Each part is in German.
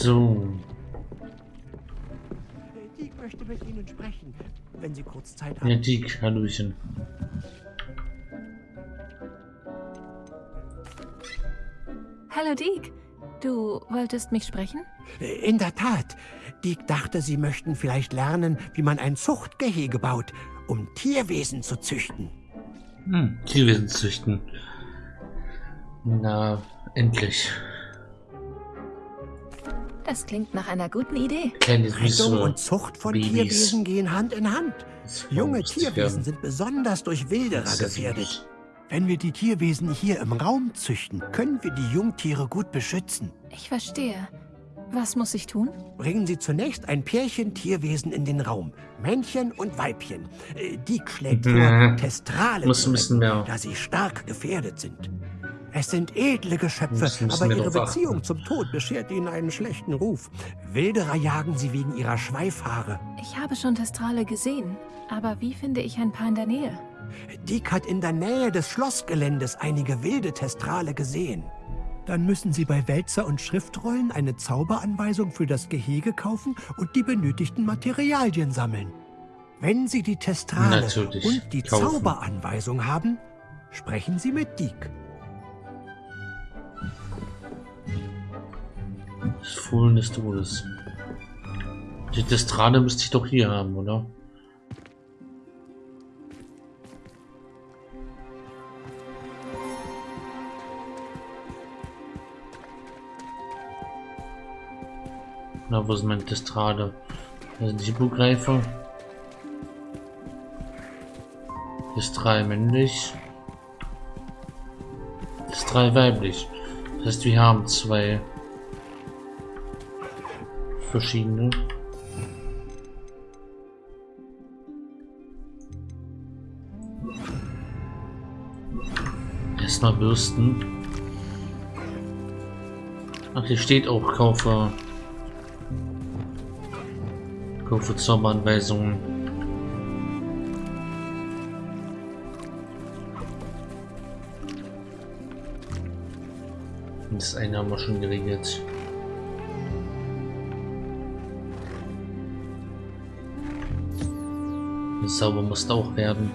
So. Dick möchte mit Ihnen sprechen, wenn Sie kurz Zeit Ja, haben. Dick, Hallöchen. Hallo Deke. Du wolltest mich sprechen? In der Tat. Dick dachte, Sie möchten vielleicht lernen, wie man ein Zuchtgehege baut, um Tierwesen zu züchten. Hm, Tierwesen züchten. Na, endlich. Das klingt nach einer guten Idee. Rettung und Zucht von Babys. Tierwesen gehen Hand in Hand. Junge Tierwesen sind besonders durch Wilderer gefährdet. Wenn wir die Tierwesen hier im Raum züchten, können wir die Jungtiere gut beschützen. Ich verstehe. Was muss ich tun? Bringen Sie zunächst ein Pärchen Tierwesen in den Raum. Männchen und Weibchen. Äh, Dick schlägt Ja. vor, Testrale da sie stark gefährdet sind. Es sind edle Geschöpfe, aber ihre achten. Beziehung zum Tod beschert ihnen einen schlechten Ruf. Wilderer jagen sie wegen ihrer Schweifhaare. Ich habe schon Testrale gesehen. Aber wie finde ich ein paar in der Nähe? Dick hat in der Nähe des Schlossgeländes einige wilde Testrale gesehen. Dann müssen Sie bei Wälzer und Schriftrollen eine Zauberanweisung für das Gehege kaufen und die benötigten Materialien sammeln. Wenn Sie die Testrale Natürlich, und die kaufen. Zauberanweisung haben, sprechen Sie mit Dick. Das Fohlen des Todes. Die Destrade müsste ich doch hier haben, oder? Na, wo ist meine Destrade? Da sind die Hippogreifer. Ist drei männlich. Ist drei weiblich. Das heißt, wir haben zwei verschiedene. Erstmal bürsten. Ach, hier steht auch Kaufe. Kaufe Zauberanweisungen. Das eine haben wir schon geregelt. Sauber muss auch werden.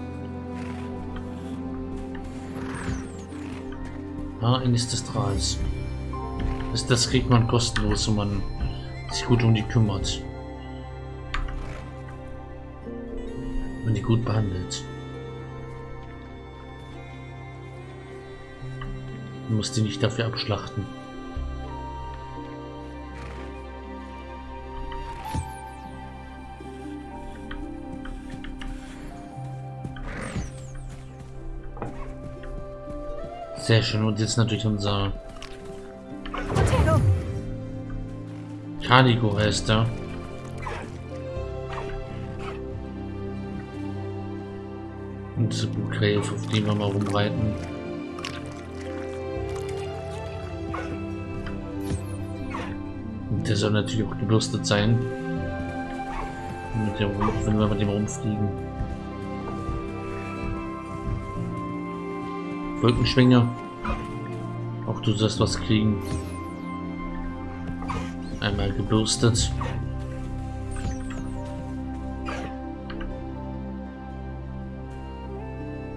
Ah, eines des Strahls. Das, das kriegt man kostenlos, wenn man sich gut um die kümmert. Wenn man die gut behandelt. Man muss die nicht dafür abschlachten. Sehr schön. Und jetzt natürlich unser! Caligo heißt er. Und diese Blutgräfe, auf die wir mal rumreiten. Und der soll natürlich auch gebürstet sein. Mit dem, wenn wir mit dem rumfliegen. Wolkenschwinger. Auch du sollst was kriegen. Einmal gebürstet.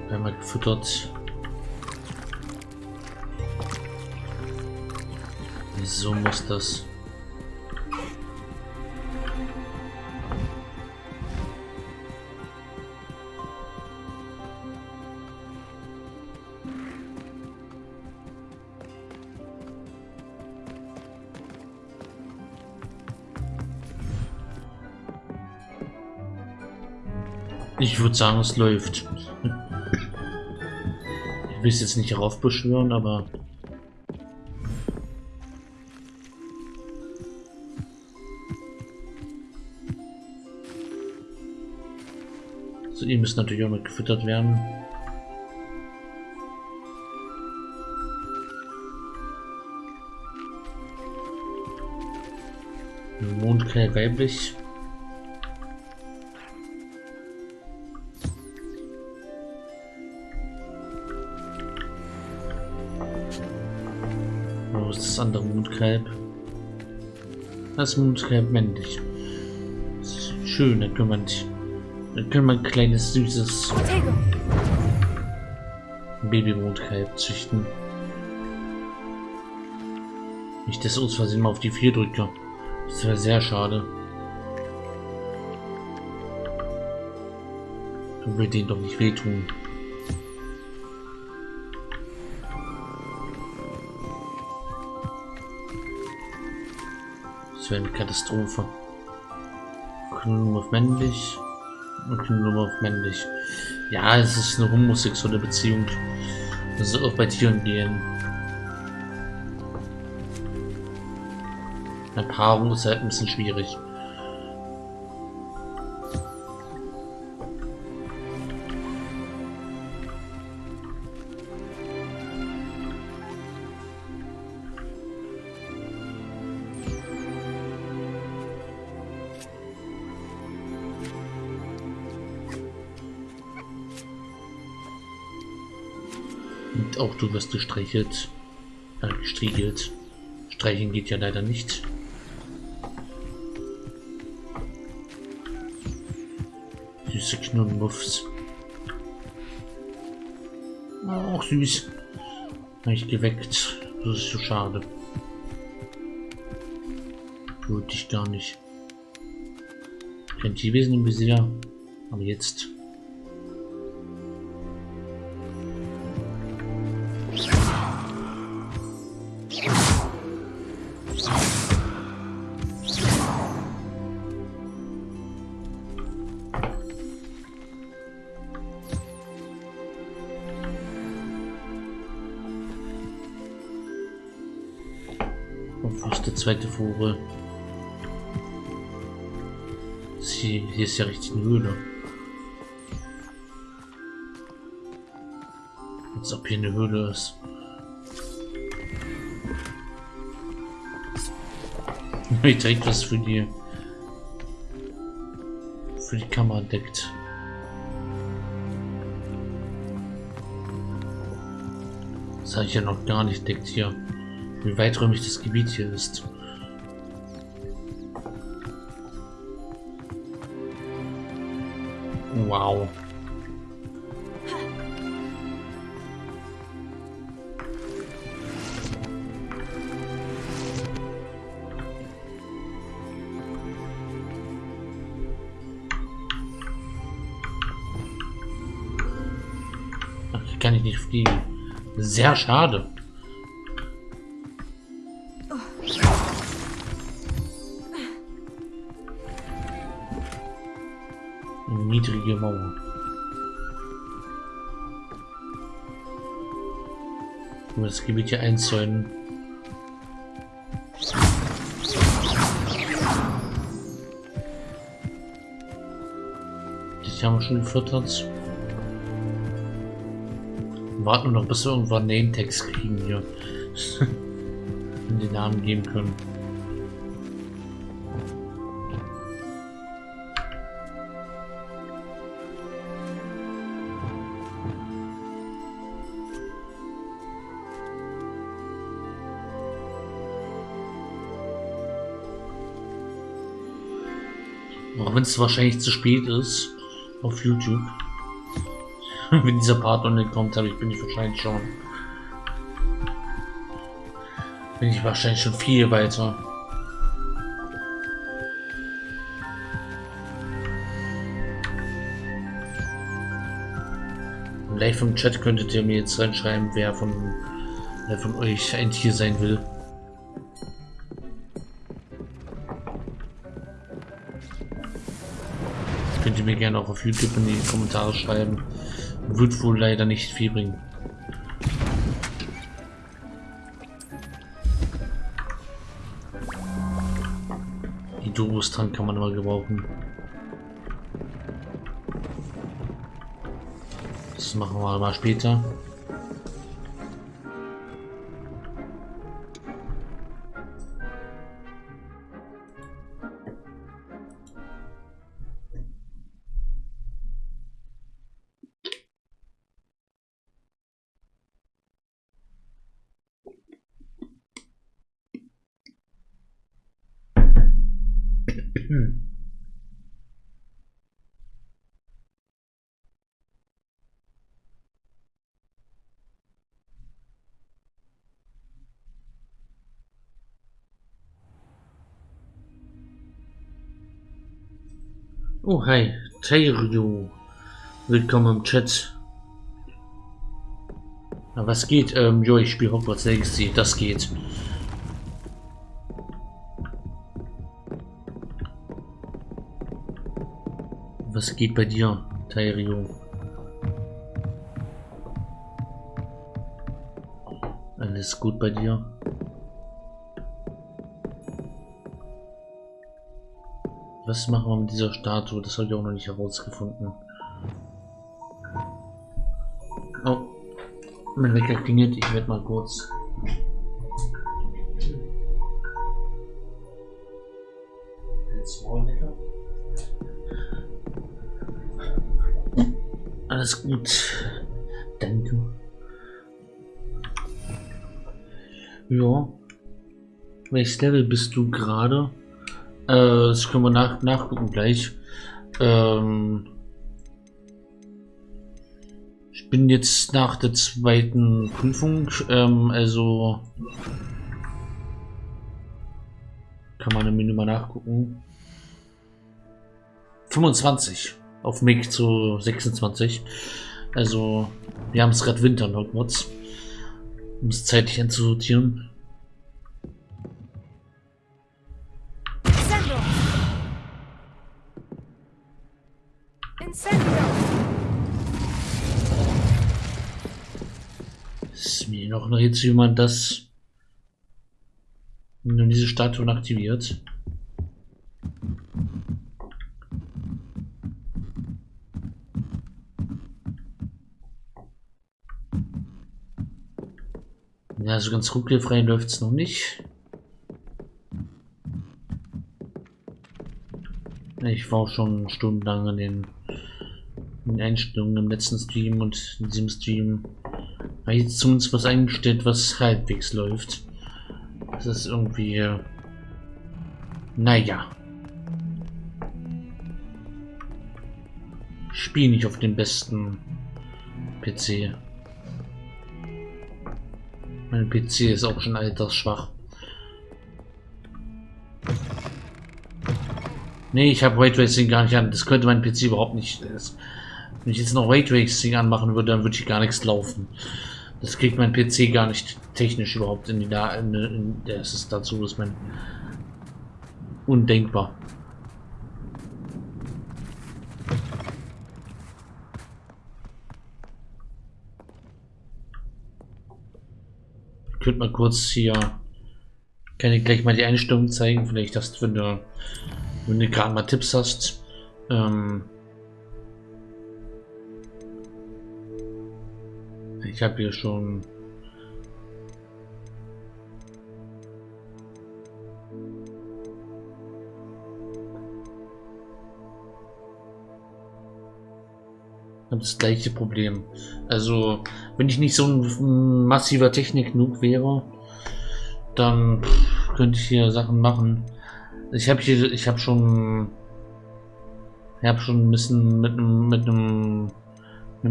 Einmal gefüttert. So muss das. Ich würde sagen, es läuft. Ich will es jetzt nicht heraufbeschwören, aber So, ihr müsst natürlich auch mit gefüttert werden. Mondkeil weiblich. Wo ist das andere Mondkalb? Das Mondkalb männlich. Das schön, da können wir, dann können wir ein kleines süßes. Babymondkalb züchten. Nicht, dass aus Versehen mal auf die 4 drücke. Das wäre sehr schade. Du will den doch nicht wehtun. Das wäre eine Katastrophe. Knurren auf männlich und Knurren auf männlich. Ja, es ist eine homosexuelle Beziehung. Das soll auch bei Tieren gehen. Eine Paarung ist halt ein bisschen schwierig. Auch du wirst gestreichelt. Äh, gestriegelt. Streichen geht ja leider nicht. Süße Knurrenmuffs. Auch süß. Nicht geweckt. Das ist so schade. Tut dich gar nicht. Kein Tierwesen im Visier. Aber jetzt. Zweite Vogel? Sie, hier ist ja richtig eine Höhle. Als ob hier eine Höhle ist. Ich direkt was für die für die Kamera deckt. Das habe ich ja noch gar nicht deckt hier. Wie weiträumig das Gebiet hier ist. Wow. Kann ich nicht fliegen. Sehr schade. Das Gebiet hier einzäunen. Das haben wir schon gefüttert. Warten wir noch, bis wir irgendwann Name-Text kriegen hier. Und die Namen geben können. Wenn es wahrscheinlich zu spät ist auf YouTube. wenn dieser Part noch nicht kommt, habe ich bin ich wahrscheinlich schon. Bin ich wahrscheinlich schon viel weiter. Live im Chat könntet ihr mir jetzt reinschreiben, wer von, wer von euch ein Tier sein will. Könnt ihr mir gerne auch auf YouTube in die Kommentare schreiben. Wird wohl leider nicht viel bringen. Die Dobus-Trank kann man immer gebrauchen. Das machen wir mal später. Oh, hi, Tairyu. Willkommen im Chat. Na, was geht? Ähm, jo, ich spiele Hogwarts Legacy. Das geht. Was geht bei dir, Tairyu? Alles gut bei dir? Was machen wir mit dieser Statue? Das habe ich auch noch nicht herausgefunden. Oh, mein Wecker klingelt. Ich werde mal kurz. Alles gut. Danke. Ja. Welches Level bist du gerade? Äh, das können wir nach, nachgucken gleich. Ähm, ich bin jetzt nach der zweiten Prüfung, ähm, also kann man im Menü mal nachgucken. 25 auf Mic zu 26. Also wir haben es gerade Winter in Hogwarts. Um es zeitlich einzusortieren. Ist mir noch ein Rätsel, wie man das wenn diese Statuen aktiviert. Ja, so ganz ruckelfrei läuft es noch nicht. Ich war schon stundenlang an den, den Einstellungen im letzten Stream und in diesem Stream habe ich jetzt zumindest was eingestellt, was halbwegs läuft. Das ist irgendwie... Naja. Spiel nicht auf dem besten PC. Mein PC ist auch schon altersschwach. Nee, ich habe Raytracing gar nicht an. Das könnte mein PC überhaupt nicht. Das, wenn ich jetzt noch Raytracing anmachen würde, dann würde ich gar nichts laufen. Das kriegt mein PC gar nicht technisch überhaupt in die da. In, in, das ist dazu, ist mein undenkbar. Ich könnte mal kurz hier. Kann ich gleich mal die Einstellung zeigen. Vielleicht hast du, wenn du, wenn du gerade mal Tipps hast. Ähm, Ich habe hier schon das gleiche Problem. Also, wenn ich nicht so ein massiver Technik-Noob wäre, dann könnte ich hier Sachen machen. Ich habe hier, ich habe schon, ich habe schon ein bisschen mit einem, mit einem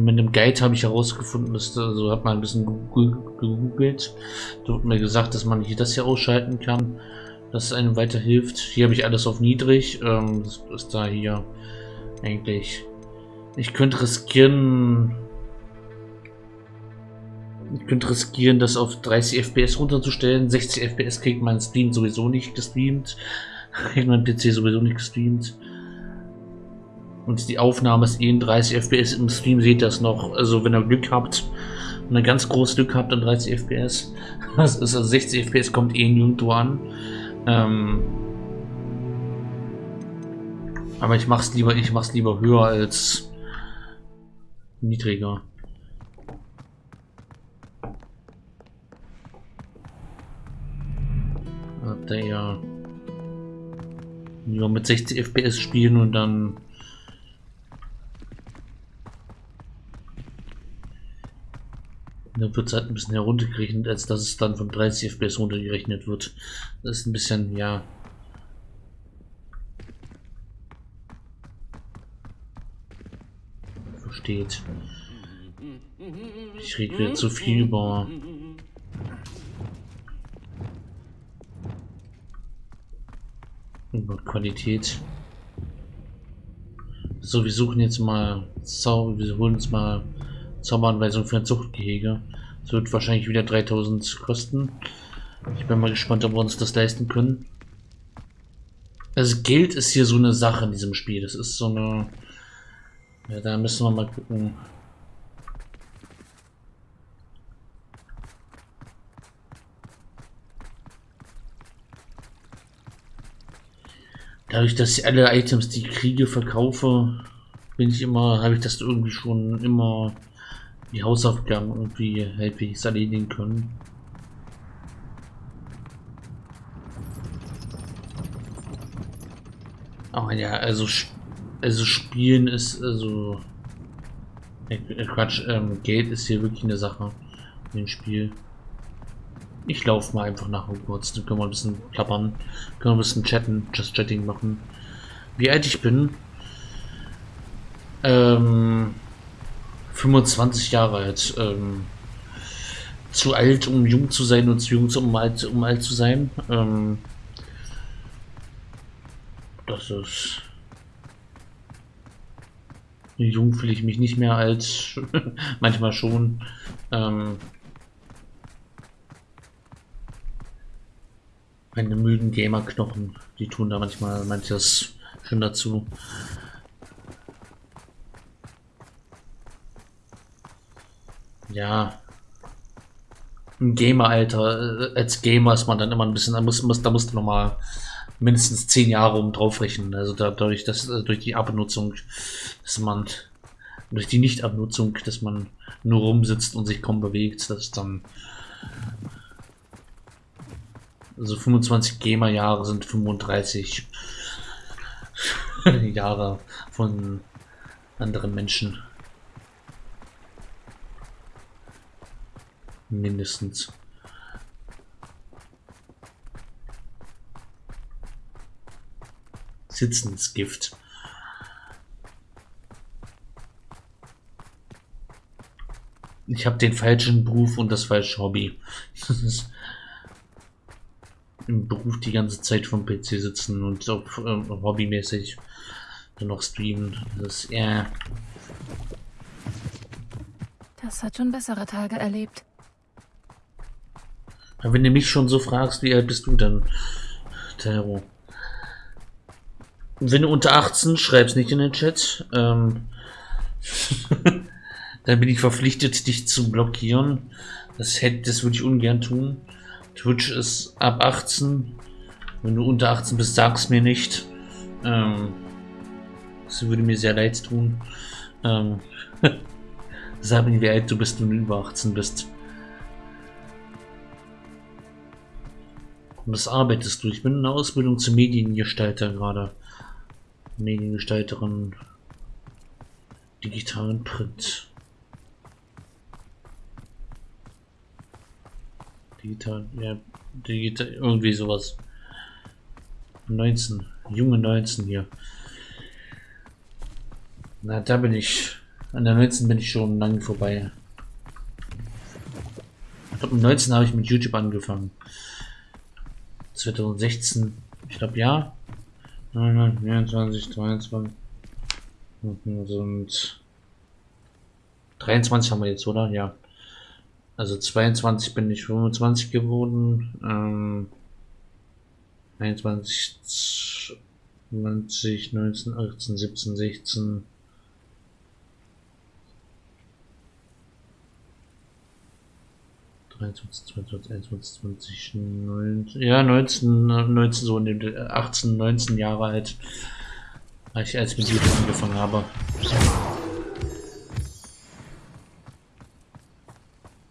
mit dem Guide habe ich herausgefunden, dass also hat man ein bisschen gegoogelt. Da wird mir gesagt, dass man hier das hier ausschalten kann, dass es einem weiterhilft. Hier habe ich alles auf niedrig. Ähm, das ist da hier eigentlich. Ich könnte riskieren. Ich könnte riskieren, das auf 30 FPS runterzustellen. 60 FPS kriegt mein Stream sowieso nicht gestreamt. Kriegt mein PC sowieso nicht gestreamt. Und die Aufnahme ist eh in 30 FPS. Im Stream seht das noch. Also wenn ihr Glück habt, wenn ihr ganz großes Glück habt, dann 30 FPS. Das ist also 60 FPS kommt eh nirgendwo an. Ähm aber ich mach's lieber, ich mach's lieber höher als niedriger. Ihr ja lieber mit 60 FPS spielen und dann dann wird es halt ein bisschen heruntergerechnet, als dass es dann von 30 FPS runtergerechnet wird. Das ist ein bisschen, ja. Versteht. Ich rede wieder zu viel über über Qualität. So, wir suchen jetzt mal Zauber, wir holen uns mal Zauberanweisung für ein Zuchtgehege. Das wird wahrscheinlich wieder 3000 kosten. Ich bin mal gespannt, ob wir uns das leisten können. Also Geld ist hier so eine Sache in diesem Spiel. Das ist so eine... Ja, da müssen wir mal gucken. Dadurch, dass ich alle Items, die ich kriege, verkaufe, bin ich immer, habe ich das irgendwie schon immer die Hausaufgaben irgendwie halbwegs erledigen können. Aber ja, also, also spielen ist, also, äh, Quatsch, ähm, Geld ist hier wirklich eine Sache dem Spiel. Ich laufe mal einfach nach Hogwarts, dann können wir ein bisschen klappern, können wir ein bisschen chatten, just chatting machen. Wie alt ich bin? Ähm, 25 Jahre alt. Ähm, zu alt, um jung zu sein und zu jung, um alt, um alt zu sein. Ähm, das ist... Jung fühle ich mich nicht mehr als manchmal schon. Ähm, meine müden Gamer-Knochen, die tun da manchmal manches schon dazu. Ja. Im Gamer-Alter, äh, als Gamer ist man dann immer ein bisschen, da muss, muss da musst du nochmal mindestens zehn Jahre um drauf rechnen. Also dadurch, dass äh, durch die Abnutzung, dass man durch die Nicht-Abnutzung, dass man nur rumsitzt und sich kaum bewegt, das ist dann also 25 Gamer-Jahre sind 35 Jahre von anderen Menschen. Mindestens. Sitzensgift. Ich habe den falschen Beruf und das falsche Hobby. Im Beruf die ganze Zeit vom PC sitzen und auch ähm, hobbymäßig dann noch streamen. Das ist eher. Das hat schon bessere Tage erlebt. Wenn du mich schon so fragst, wie alt bist du denn, Tero? Wenn du unter 18, schreib's nicht in den Chat. Ähm, dann bin ich verpflichtet, dich zu blockieren. Das hätte, das würde ich ungern tun. Twitch ist ab 18. Wenn du unter 18 bist, sag's mir nicht. Ähm, das würde mir sehr leid tun. Ähm, sag mir, wie alt du bist, wenn du über 18 bist. Was arbeitest du? Ich bin in der Ausbildung zum Mediengestalter gerade. Mediengestalterin digitalen Print. Digital, ja, digital, irgendwie sowas. 19, junge 19 hier. Na, da bin ich. An der 19 bin ich schon lange vorbei. Ich glaube, mit 19 habe ich mit YouTube angefangen. 2016, ich glaube, ja. 24, 23 und 23 haben wir jetzt, oder? Ja. Also 22 bin ich 25 geworden. Ähm, 21, 20, 19, 18, 17, 16. ja, 19, 19, so in dem 18, 19 Jahre alt, als ich als mit YouTube angefangen habe.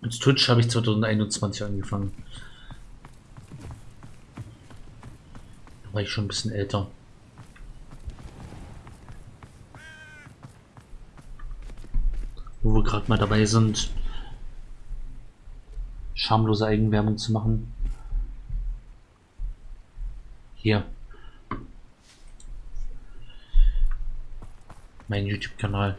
Mit Twitch habe ich 2021 angefangen. Da war ich schon ein bisschen älter. Wo wir gerade mal dabei sind, schamlose Eigenwerbung zu machen. Hier. Mein YouTube-Kanal.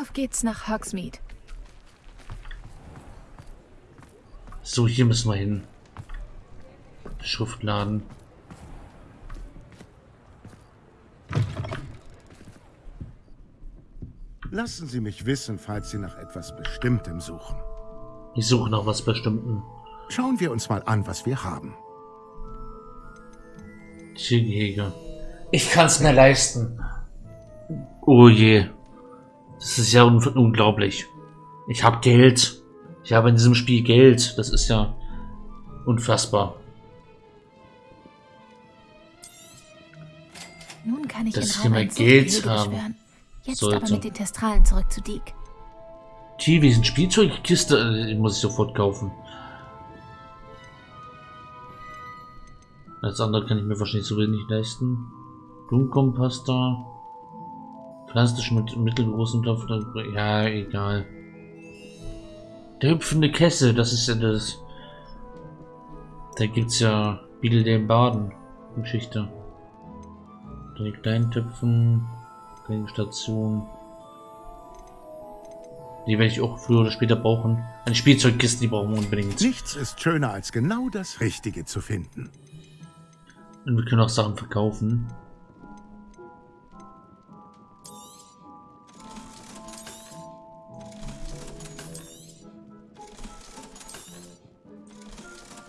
Auf geht's nach Hogsmeade. So, hier müssen wir hin. Schriftladen. Lassen Sie mich wissen, falls Sie nach etwas Bestimmtem suchen. Ich suche nach was Bestimmten. Schauen wir uns mal an, was wir haben. Tiergehege. Ich kann es mir leisten. Oh je. Das ist ja un unglaublich. Ich habe Geld. Ich habe in diesem Spiel Geld. Das ist ja unfassbar. Nun kann ich Dass ich Raum Geld beschwören. Jetzt sollte. aber mit den Testralen zurück zu Deke. Tierwesen Spielzeugkiste äh, die muss ich sofort kaufen. Als andere kann ich mir wahrscheinlich so wenig leisten. Blumenkompass da. Pflanzliche mit mittelgroßen Topf. Ja, egal. Der hüpfende Kessel, das ist ja das. Da gibt's ja Beetle den Baden. Geschichte. Dann die kleinen Töpfen. Kleine Station. Die werde ich auch früher oder später brauchen. Eine Spielzeugkiste, die brauchen wir unbedingt. Nichts ist schöner, als genau das Richtige zu finden. Und wir können auch Sachen verkaufen.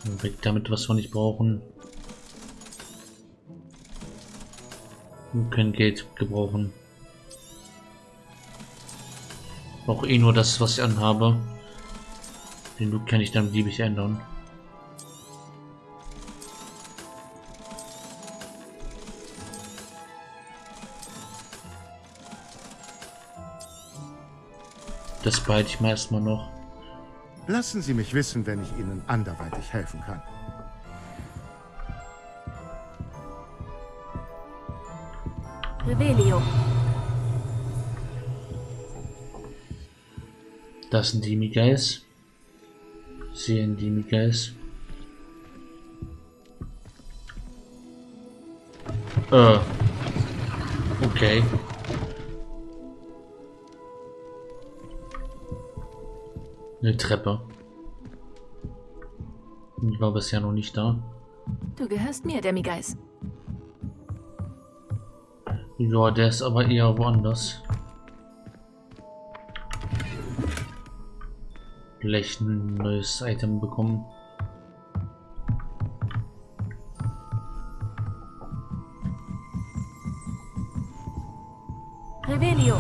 Und Weg damit, was wir nicht brauchen. Wir können Geld gebrauchen. Auch eh nur das, was ich anhabe. Den Look kann ich dann beliebig ändern. Das behalte ich mir erstmal noch. Lassen Sie mich wissen, wenn ich Ihnen anderweitig helfen kann. Revelio. Das sind die Miguels. Sehen die Miguels. Äh. Okay. Eine Treppe. Ich war bisher noch nicht da. Du gehörst mir, Demigeist. Ja, der ist aber eher woanders. Vielleicht ein neues Item bekommen. Revelio.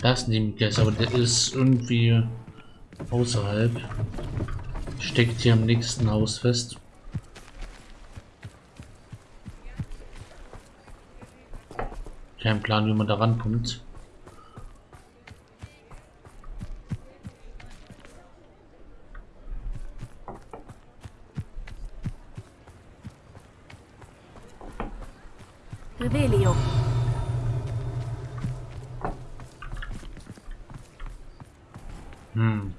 Das ist ein Guess, aber der ist irgendwie außerhalb. Steckt hier am nächsten Haus fest. Kein Plan, wie man da rankommt. Revelio. Hm.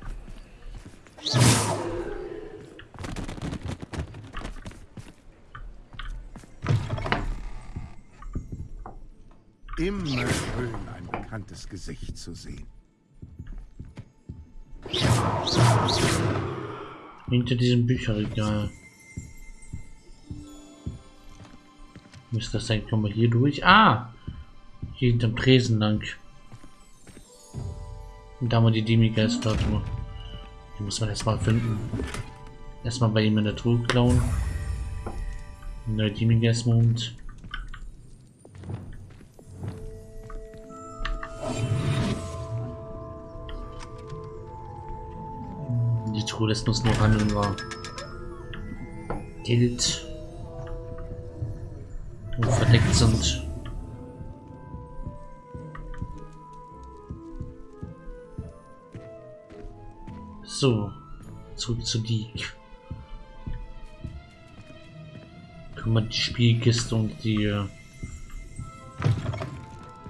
Immer schön, ein bekanntes Gesicht zu sehen. Hinter diesem Bücherregal. Müsste das sein? Kommen wir hier durch? Ah! Hier hinterm Tresen lang. Da haben wir die Demigeist-Statue. Die muss man erstmal finden. Erstmal bei ihm in der Truhe klauen. Neuer Demigeist-Mond. Die Truhe lässt uns nur handeln war. Geld. Verdeckt sind. So, zurück zu Diek. Können wir die Spielkiste und die äh,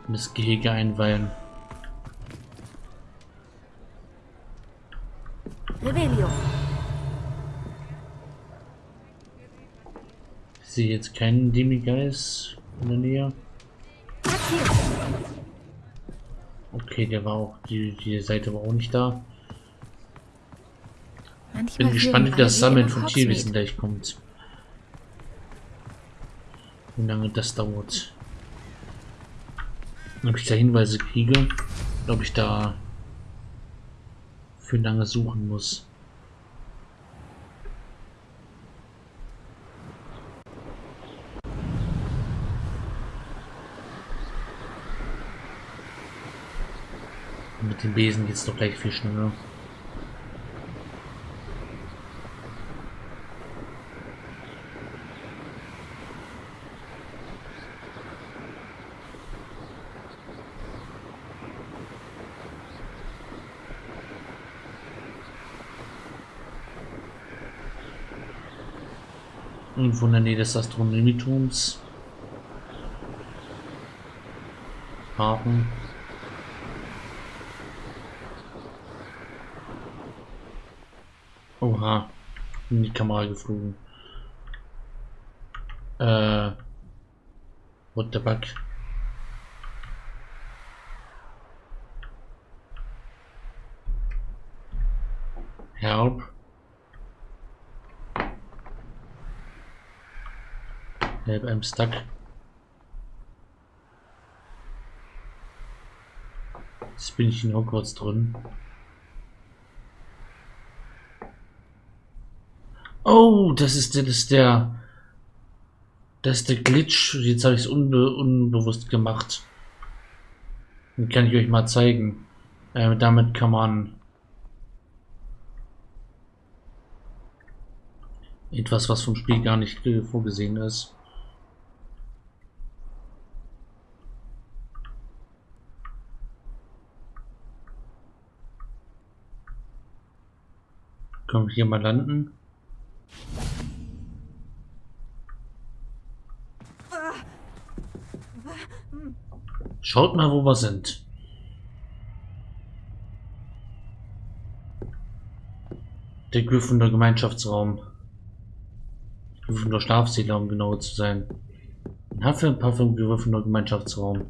das Gehege einweihen. Revelio. Ich sehe jetzt keinen Demigeist in der Nähe. Okay, der war auch, die, die Seite war auch nicht da. Manchmal Bin gespannt, wie das Sammeln von Hogsmeade. gleich kommt. Wie lange das dauert. Ob ich da Hinweise kriege, ob ich da für lange suchen muss. Mit dem Besen geht's doch gleich viel schneller. Irgendwo in der Nähe des Astronomieturms. Haken. Oha. In die Kamera geflogen. Äh. What the fuck? Help. Help, I'm stuck. Jetzt bin ich in Hogwarts drin. Oh, das ist der, das ist der, das ist der Glitch. Jetzt habe ich es unbe unbewusst gemacht. Den kann ich euch mal zeigen. Äh, damit kann man etwas, was vom Spiel gar nicht äh, vorgesehen ist. Können wir hier mal landen? Schaut mal, wo wir sind. Der Gryffindor Gemeinschaftsraum. Gryffindor Schlafsäle, um genau zu sein. Hufflepuff im Gryffindor Gemeinschaftsraum.